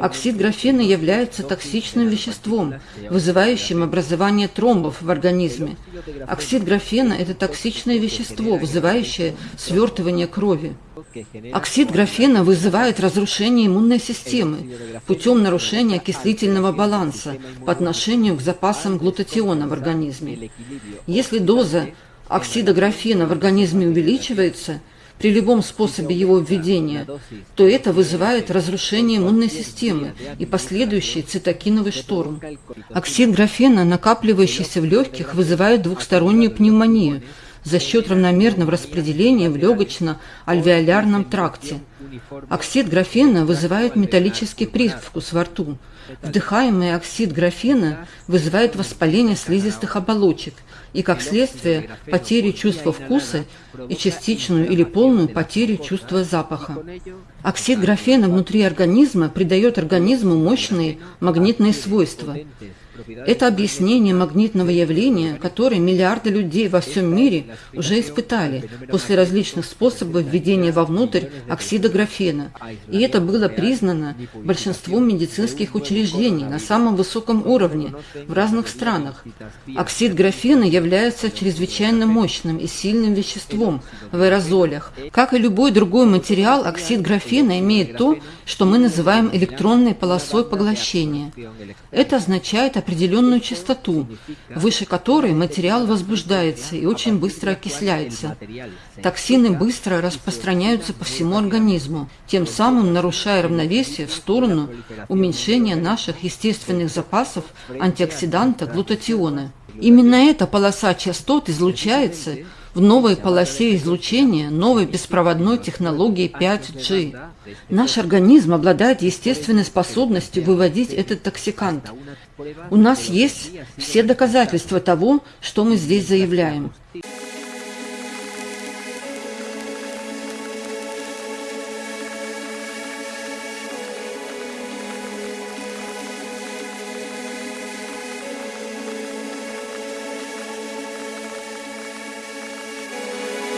Оксид графена является токсичным веществом, вызывающим образование тромбов в организме. Оксид графена – это токсичное вещество, вызывающее свертывание крови. Оксид графена вызывает разрушение иммунной системы путем нарушения окислительного баланса по отношению к запасам глутатиона в организме. Если доза оксида графена в организме увеличивается – при любом способе его введения, то это вызывает разрушение иммунной системы и последующий цитокиновый шторм. Оксид графена, накапливающийся в легких, вызывает двухстороннюю пневмонию за счет равномерного распределения в легочно-альвеолярном тракте. Оксид графена вызывает металлический привкус во рту. Вдыхаемый оксид графена вызывает воспаление слизистых оболочек – и, как следствие, потерю чувства вкуса и частичную или полную потерю чувства запаха. Оксид графена внутри организма придает организму мощные магнитные свойства. Это объяснение магнитного явления, которое миллиарды людей во всем мире уже испытали после различных способов введения вовнутрь оксида графена. И это было признано большинством медицинских учреждений на самом высоком уровне в разных странах. Оксид графена является чрезвычайно мощным и сильным веществом в аэрозолях. Как и любой другой материал, оксид графена имеет то, что мы называем электронной полосой поглощения. Это означает определенную частоту, выше которой материал возбуждается и очень быстро окисляется. Токсины быстро распространяются по всему организму, тем самым нарушая равновесие в сторону уменьшения наших естественных запасов антиоксиданта глутатиона. Именно эта полоса частот излучается в новой полосе излучения новой беспроводной технологии 5G. Наш организм обладает естественной способностью выводить этот токсикант. У нас есть все доказательства того, что мы здесь заявляем.